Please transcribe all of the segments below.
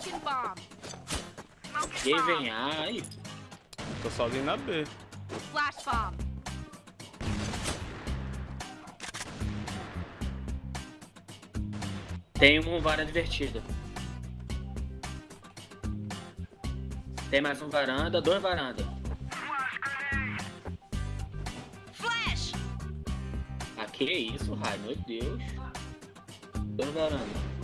Smoking bomb. Quem vem A aí? Tô sozinho na B. Flash bomb. Tem um varanda divertida. Tem mais um varanda, dois varanda. Flash. Ah, que isso, Rai, meu Deus. Dois varanda.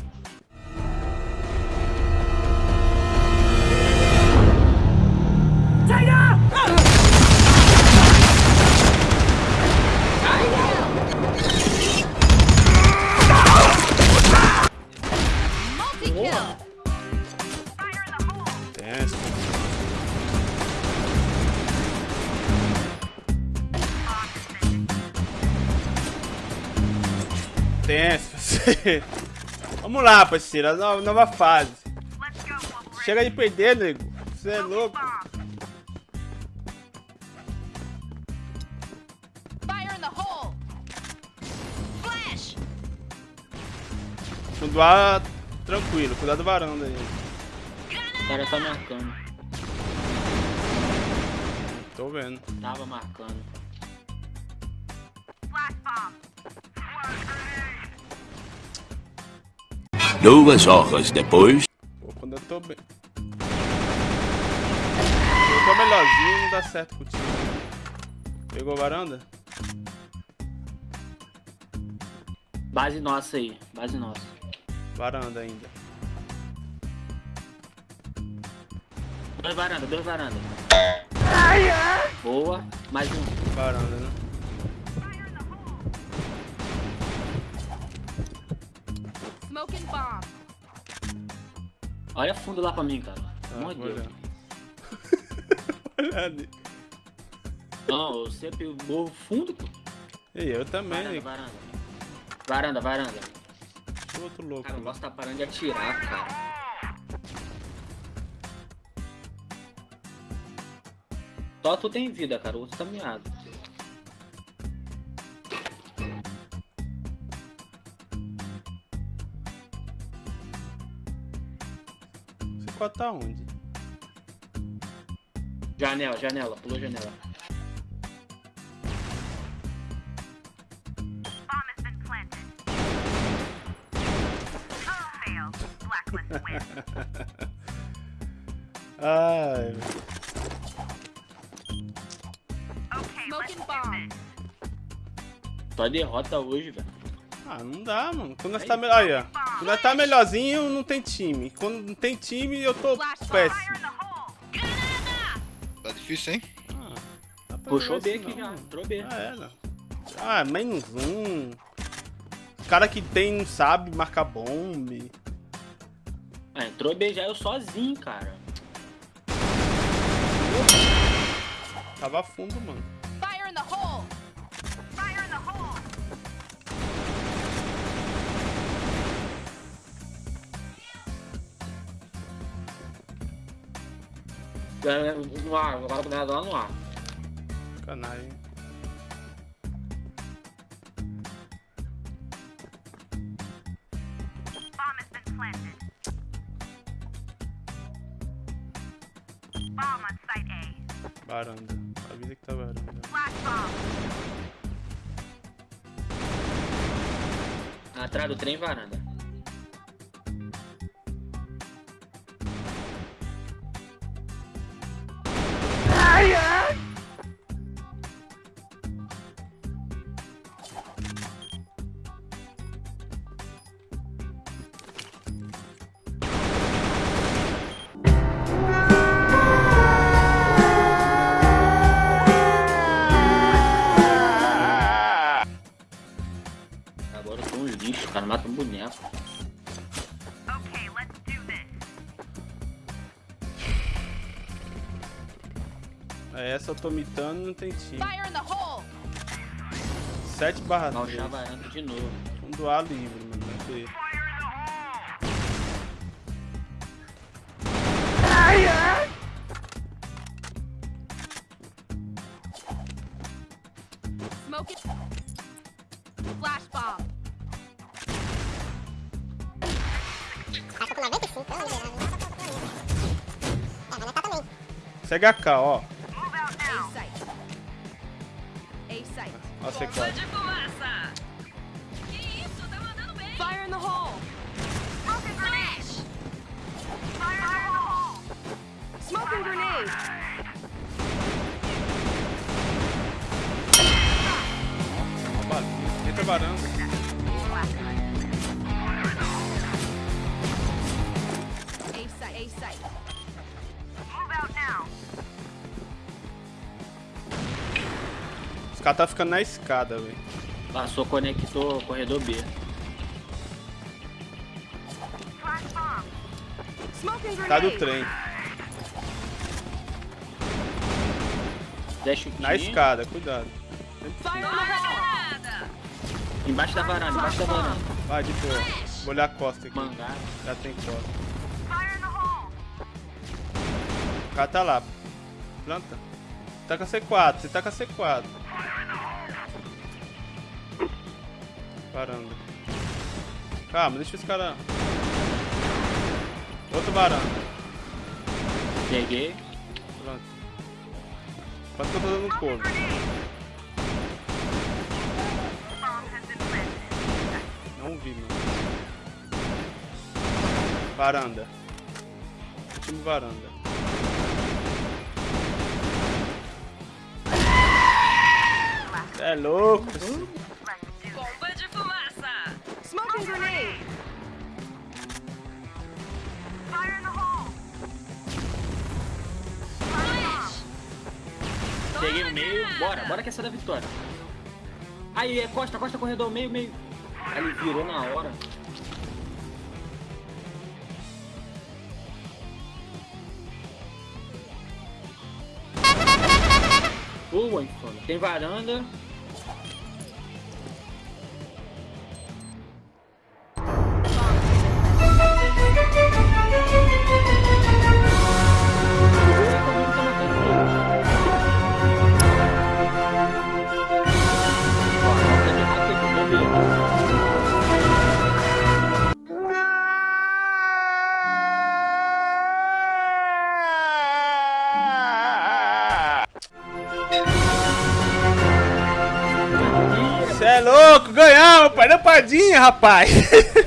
Você. Vamos lá, parceiro. a Nova, nova fase. Chega de perder, nego. Você é louco. Fire in the hole. Flash. Fundo A, tranquilo. Cuidado do varanda aí. O cara tá marcando. Tô vendo. Tava marcando. Duas horas depois. Pô, quando eu tô bem. Eu tô melhorzinho, não dá certo contigo. Pegou a varanda? Base nossa aí, base nossa. Varanda ainda. Dois varanda, dois varanda. Boa, mais um. Varanda, né? Smoking bomb. Olha fundo lá pra mim, cara. Tá, de vou Deus. Olha ali. Não, você pegou o fundo, pô. E eu também, Varanda, varanda. Varanda, varanda. Outro louco. Cara, o boss tá parando de atirar, cara. Só tu tem vida, cara. O outro tá miado. Quatro tá onde? Janela, janela. Pulou janela. Ai. Só derrota hoje, velho. ah, não dá, mano. Quando nós tá melhor. Aí, ó. Quando nós tá melhorzinho, não tem time. Quando não tem time, eu tô péssimo. Tá difícil, hein? Ah, pra Puxou B assim, aqui não, já. Entrou B. Ah, é, não. Ah, menos um. Os cara que tem não sabe marcar bombe. Ah, entrou B já eu sozinho, cara. Tava fundo, mano. No ar, agora começa lá no ar. Canalha. Varanda. A vida que tá varanda. Atrás do trem, varanda. Um lixo, cara. Mata um boneco. É, essa eu tô mitando não tem time. Fire in the hole. 7 barra Mal 3. chá varanda de novo. Fundo A livre, mano. Vai ver. Smoking. Flash bomb. Essa com 95, Fire in the hole! Smoking grenade. Fire in the hole. Smoking grenade! Ó, bala. Entra varanda. A site. Move out now. Os caras tá ficando na escada, velho. Passou, conectou corredor B. Tá do trem. Deixa Na escada, cuidado. Embaixo da varanda, embaixo da varanda. Vai, de boa. Vou olhar a costa aqui. Mangá. Já tem costa. Cara tá lá. Planta. Tá com a C4, você tá com a C4. Varanda. Calma, deixa os caras. Outro varanda. Peguei. Pronto. Quanto que eu tô dando been planted. Não vi, mano. Varanda. Último varanda. É louco. Bomba de fumaça! Smoking grenade! Fire in the hole. Peguei o meio. Bora, bora que essa é da vitória. Aí, é costa, costa, corredor, meio, meio. Ele virou na hora. Boa, insônia. Tem varanda. Você é louco, ganhamos, pai da padinha, rapaz.